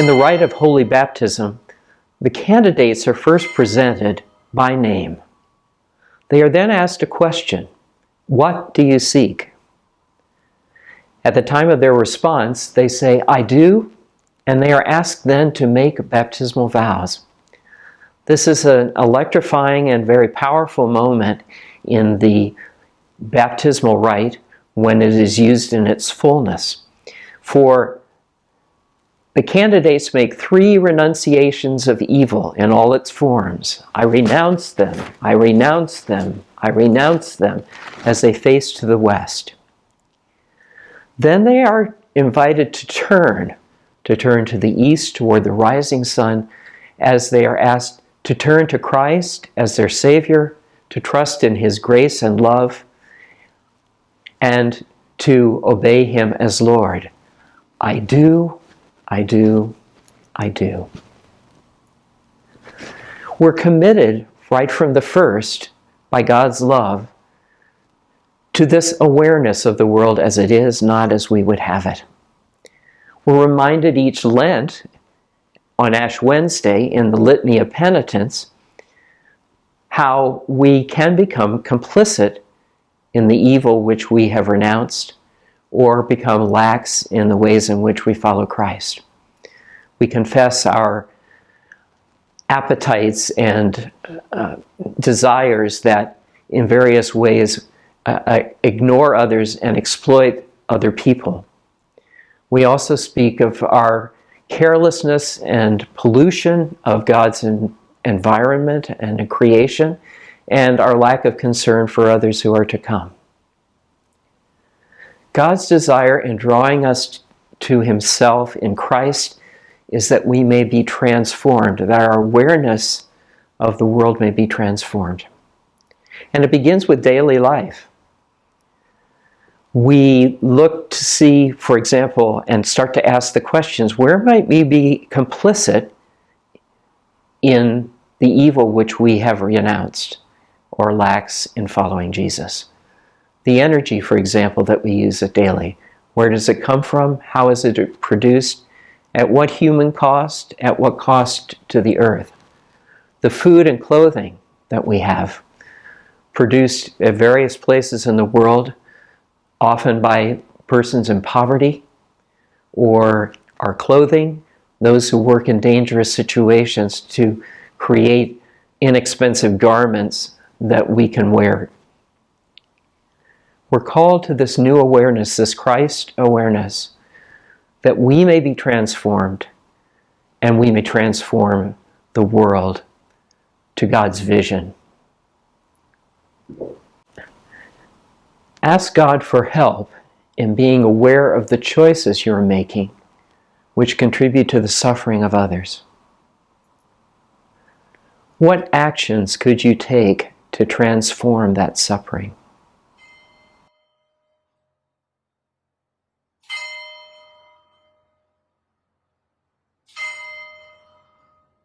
In the rite of holy baptism, the candidates are first presented by name. They are then asked a question, what do you seek? At the time of their response, they say, I do, and they are asked then to make baptismal vows. This is an electrifying and very powerful moment in the baptismal rite when it is used in its fullness. For the candidates make three renunciations of evil in all its forms. I renounce them, I renounce them, I renounce them as they face to the west. Then they are invited to turn, to turn to the east toward the rising sun as they are asked to turn to Christ as their Savior, to trust in His grace and love, and to obey Him as Lord. I do I do, I do. We're committed right from the first by God's love to this awareness of the world as it is, not as we would have it. We're reminded each Lent on Ash Wednesday in the Litany of Penitence how we can become complicit in the evil which we have renounced or become lax in the ways in which we follow Christ. We confess our appetites and uh, desires that in various ways uh, uh, ignore others and exploit other people. We also speak of our carelessness and pollution of God's environment and creation and our lack of concern for others who are to come. God's desire in drawing us to himself in Christ is that we may be transformed, that our awareness of the world may be transformed. And it begins with daily life. We look to see, for example, and start to ask the questions, where might we be complicit in the evil which we have renounced or lax in following Jesus? The energy, for example, that we use it daily. Where does it come from? How is it produced? At what human cost? At what cost to the earth? The food and clothing that we have, produced at various places in the world, often by persons in poverty, or our clothing, those who work in dangerous situations to create inexpensive garments that we can wear we're called to this new awareness, this Christ awareness, that we may be transformed and we may transform the world to God's vision. Ask God for help in being aware of the choices you're making which contribute to the suffering of others. What actions could you take to transform that suffering?